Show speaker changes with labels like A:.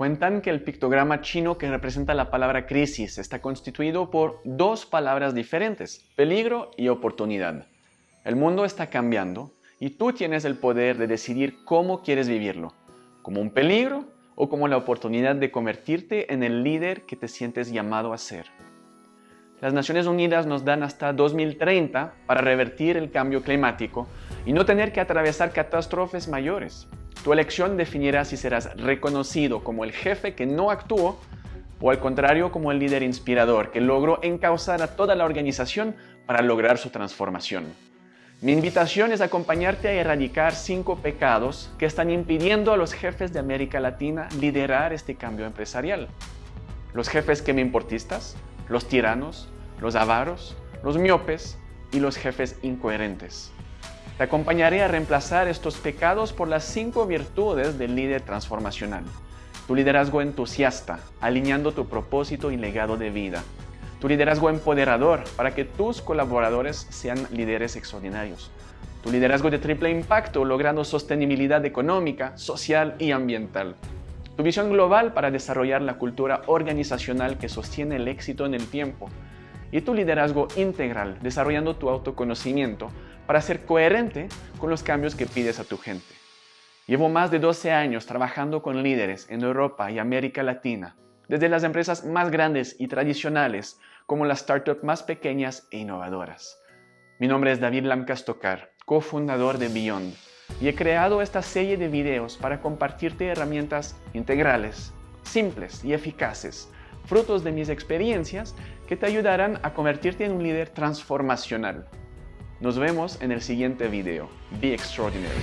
A: Cuentan que el pictograma chino que representa la palabra crisis está constituido por dos palabras diferentes, peligro y oportunidad. El mundo está cambiando y tú tienes el poder de decidir cómo quieres vivirlo, como un peligro o como la oportunidad de convertirte en el líder que te sientes llamado a ser. Las Naciones Unidas nos dan hasta 2030 para revertir el cambio climático y no tener que atravesar catástrofes mayores. Tu elección definirá si serás reconocido como el jefe que no actuó o al contrario como el líder inspirador que logró encauzar a toda la organización para lograr su transformación. Mi invitación es acompañarte a erradicar cinco pecados que están impidiendo a los jefes de América Latina liderar este cambio empresarial. Los jefes que me importistas, los tiranos, los avaros, los miopes y los jefes incoherentes. Te acompañaré a reemplazar estos pecados por las cinco virtudes del líder transformacional. Tu liderazgo entusiasta, alineando tu propósito y legado de vida. Tu liderazgo empoderador para que tus colaboradores sean líderes extraordinarios. Tu liderazgo de triple impacto logrando sostenibilidad económica, social y ambiental. Tu visión global para desarrollar la cultura organizacional que sostiene el éxito en el tiempo. Y tu liderazgo integral, desarrollando tu autoconocimiento para ser coherente con los cambios que pides a tu gente. Llevo más de 12 años trabajando con líderes en Europa y América Latina, desde las empresas más grandes y tradicionales como las startups más pequeñas e innovadoras. Mi nombre es David Lamcastokar, cofundador de Beyond, y he creado esta serie de videos para compartirte herramientas integrales, simples y eficaces, frutos de mis experiencias que te ayudarán a convertirte en un líder transformacional nos vemos en el siguiente video. Be extraordinary.